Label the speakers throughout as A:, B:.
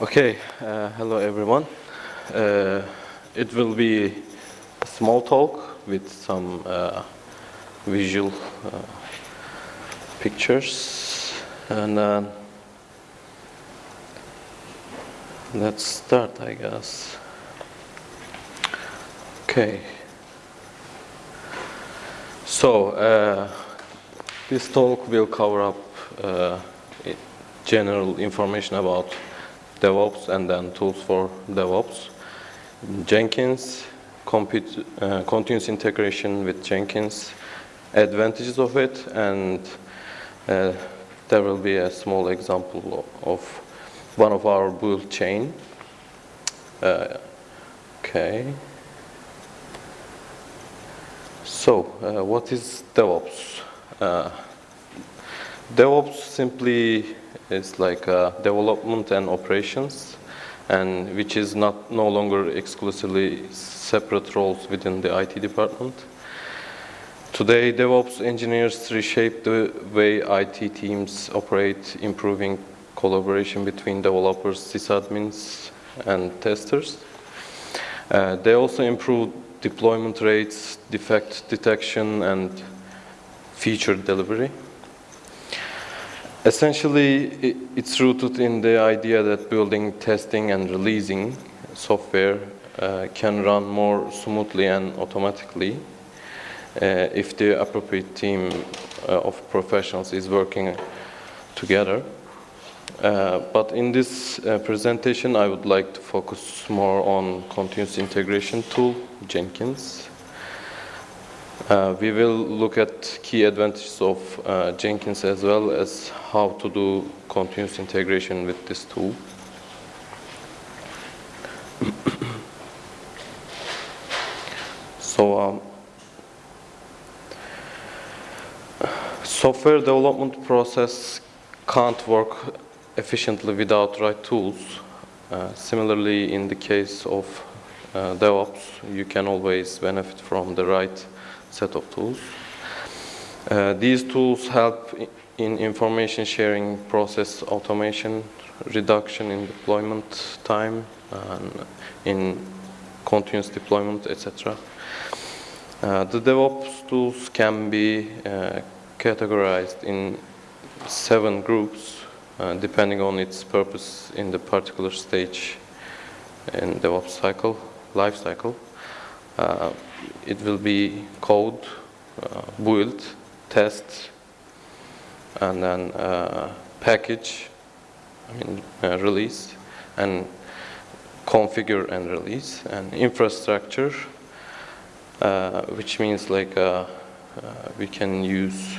A: Okay, uh, hello everyone. Uh, it will be a small talk with some uh, visual uh, pictures and uh, let's start I guess. Okay. So, uh, this talk will cover up general information about DevOps and then tools for DevOps. Jenkins, compute, uh, continuous integration with Jenkins, advantages of it, and uh, there will be a small example of one of our build chain. Uh, okay. So, uh, what is DevOps? DevOps simply is like uh, development and operations, and which is not no longer exclusively separate roles within the IT department. Today, DevOps engineers reshape the way IT teams operate, improving collaboration between developers, sysadmins, and testers. Uh, they also improve deployment rates, defect detection, and feature delivery. Essentially, it's rooted in the idea that building, testing, and releasing software uh, can run more smoothly and automatically uh, if the appropriate team uh, of professionals is working together. Uh, but in this uh, presentation, I would like to focus more on continuous integration tool, Jenkins. Uh, we will look at key advantages of uh, Jenkins as well as how to do continuous integration with this tool. so, um, software development process can't work efficiently without right tools. Uh, similarly, in the case of uh, DevOps, you can always benefit from the right set of tools. Uh, these tools help in information sharing process automation, reduction in deployment time, and in continuous deployment, etc. Uh, the DevOps tools can be uh, categorized in seven groups uh, depending on its purpose in the particular stage in DevOps cycle, life cycle. It will be code, uh, build, test, and then uh, package, I mean uh, release, and configure and release, and infrastructure, which means like we can use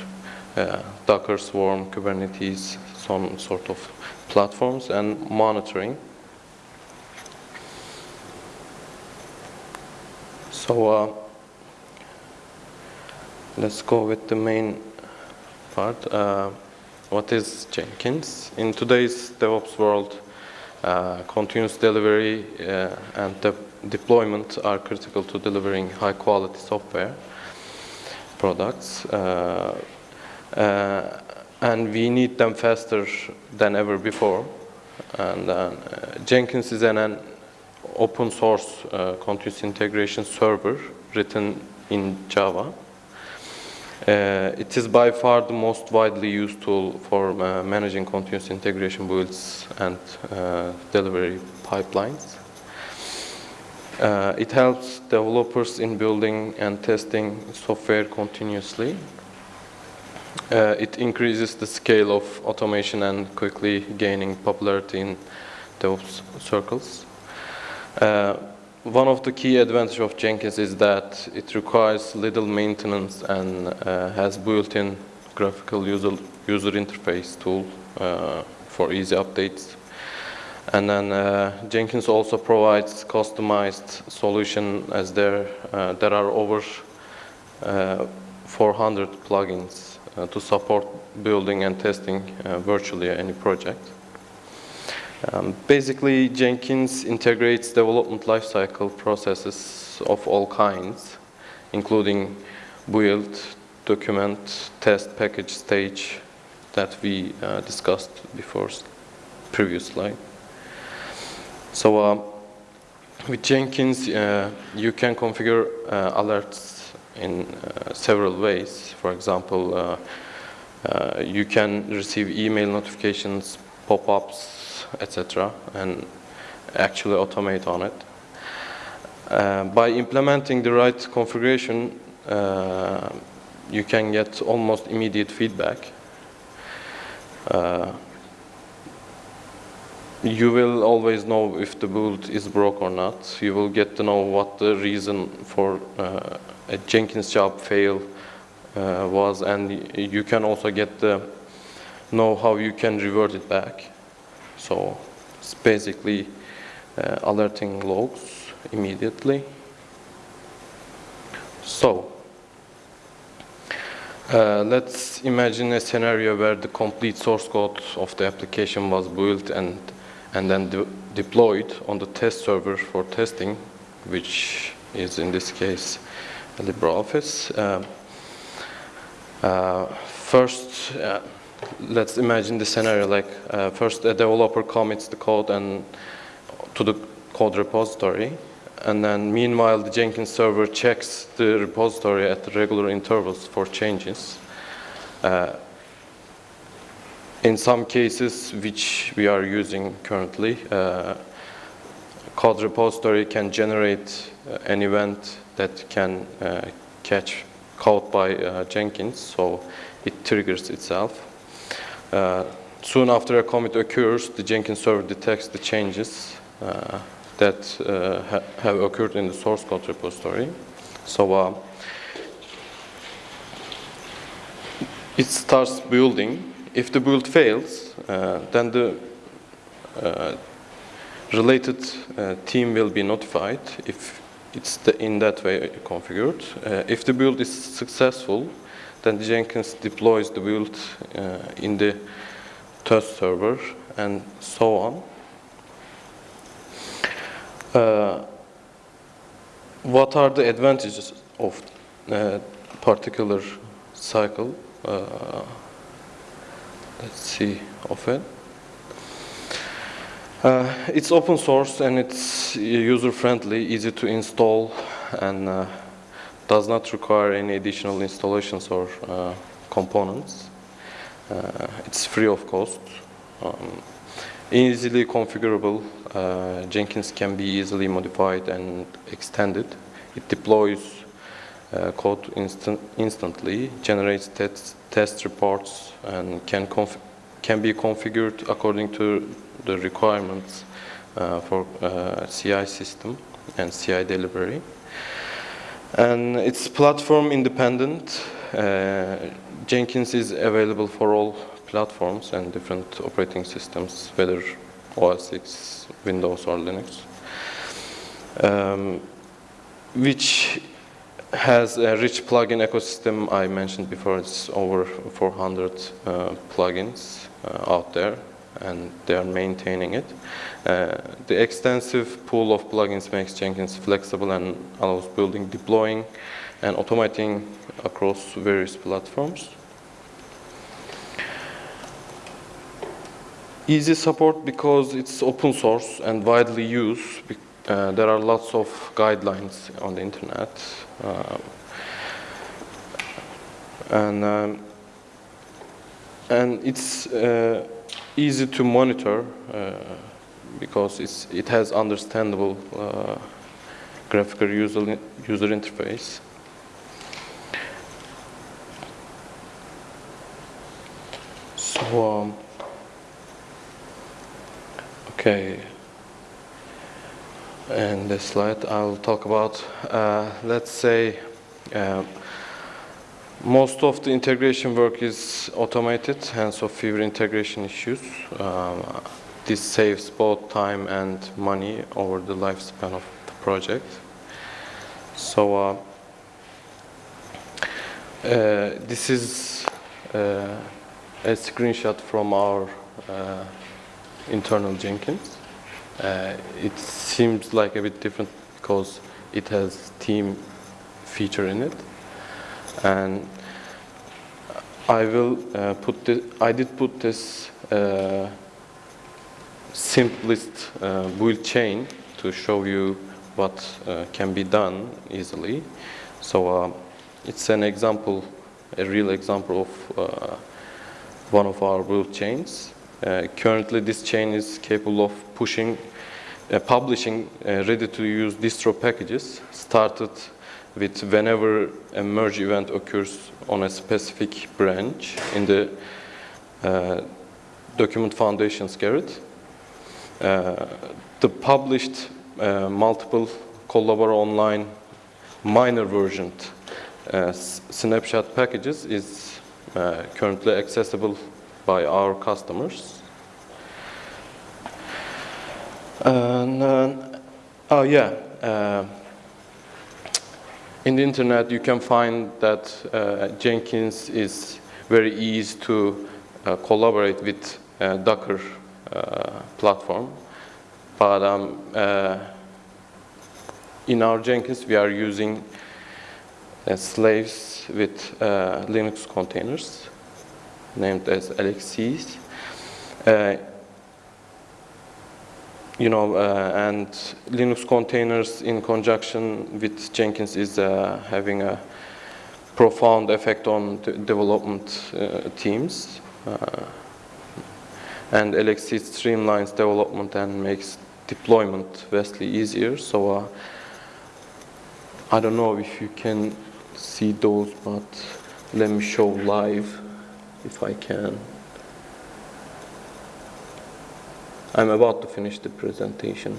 A: Docker, Swarm, Kubernetes, some sort of platforms, and monitoring. So uh, let's go with the main part. Uh, what is Jenkins? In today's DevOps world, uh, continuous delivery uh, and de deployment are critical to delivering high quality software products. Uh, uh, and we need them faster than ever before. And Jenkins is an, an open source uh, continuous integration server written in Java. Uh, it is by far the most widely used tool for uh, managing continuous integration builds and uh, delivery pipelines. Uh, it helps developers in building and testing software continuously. Uh, it increases the scale of automation and quickly gaining popularity in DevOps circles. Uh, one of the key advantages of Jenkins is that it requires little maintenance and uh, has built-in graphical user, user interface tool uh, for easy updates. And then uh, Jenkins also provides customized solution as there, uh, there are over uh, 400 plugins to support building and testing virtually any project. Um, basically, Jenkins integrates development lifecycle processes of all kinds, including build, document, test, package stage that we uh, discussed before previous slide. So uh, with Jenkins, uh, you can configure uh, alerts in uh, several ways. For example, uh, you can receive email notifications, pop-ups, etc., and actually automate on it. Uh, by implementing the right configuration, uh, you can get almost immediate feedback. Uh, you will always know if the build is broke or not. You will get to know what the reason for uh, a Jenkins job fail uh, was, and you can also get the know how you can revert it back. So it's basically uh, alerting logs immediately. So uh, let's imagine a scenario where the complete source code of the application was built and and then de deployed on the test server for testing, which is in this case LibreOffice. Uh, uh, first, uh, let's imagine the scenario like uh, first a developer commits the code and to the code repository, and then meanwhile the Jenkins server checks the repository at regular intervals for changes. Uh, in some cases, which we are using currently, uh, code repository can generate uh, an event that can uh, catch code by uh, Jenkins, so it triggers itself. Uh, soon after a commit occurs, the Jenkins server detects the changes uh, that ha have occurred in the source code repository. So it starts building if the build fails, uh, then the uh, related uh, team will be notified if it's the, in that way configured. Uh, if the build is successful, then Jenkins deploys the build uh, in the test server and so on. Uh, what are the advantages of particular cycle? let's see of it. Uh, it's open source and it's user friendly, easy to install and uh, does not require any additional installations or uh, components. Uh, it's free of cost. Um, easily configurable, uh, Jenkins can be easily modified and extended. It deploys uh, code instant instantly, generates test, test reports, and can, can be configured according to the requirements uh, for uh, CI system and CI delivery. And it's platform independent. Uh, Jenkins is available for all platforms and different operating systems, whether OS X, Windows, or Linux. Um, which has a rich plugin ecosystem. I mentioned before it's over 400 uh, plugins uh, out there and they are maintaining it. Uh, the extensive pool of plugins makes Jenkins flexible and allows building, deploying, and automating across various platforms. Easy support because it's open source and widely used. Uh, there are lots of guidelines on the internet um, and um, and it's uh, easy to monitor uh, because it's, it has understandable uh, graphical user, user interface. So, um, okay, in this slide I'll talk about, uh, let's say, uh, most of the integration work is automated, hence of fewer integration issues. Um, this saves both time and money over the lifespan of the project. So uh, uh, this is uh, a screenshot from our uh, internal Jenkins. Uh, it seems like a bit different because it has team feature in it. And I will uh, put I did put this uh, simplest uh, build chain to show you what uh, can be done easily. So uh, it's an example, a real example of uh, one of our build chains. Currently, this chain is capable of pushing, publishing ready-to-use distro packages started with whenever a merge event occurs on a specific branch in the uh, document foundations Gerrit. Uh, the published uh, multiple Collabora Online minor version uh, snapshot packages is uh, currently accessible by our customers. And, uh, oh yeah, in the internet you can find that uh, Jenkins is very easy to uh, collaborate with uh, Docker uh, platform. But um, uh, in our Jenkins we are using uh, slaves with Linux containers named as LXCs. You know, uh, and Linux containers in conjunction with Jenkins is uh, having a profound effect on development uh, teams. and LXC streamlines development and makes deployment vastly easier. So I don't know if you can see those, but let me show live if I can. I'm about to finish the presentation.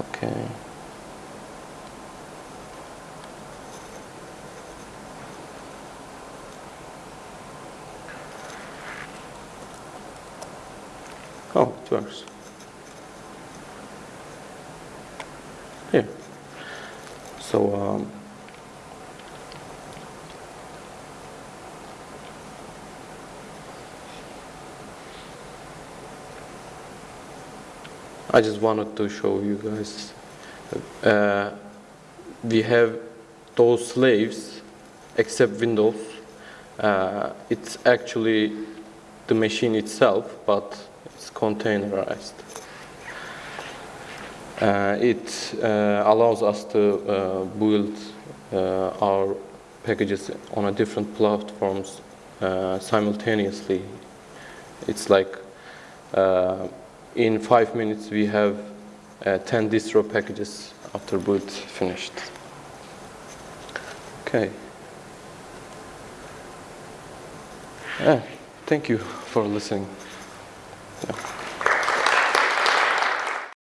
A: Okay. Oh, it works. Here. So, um, I just wanted to show you guys. Uh, we have those slaves, except Windows. Uh, it's actually the machine itself, but it's containerized. Uh, it uh, allows us to uh, build uh, our packages on a different platforms simultaneously. It's like in five minutes we have uh, 10 distro packages after boot finished. Okay. Yeah, thank you for listening. Yeah.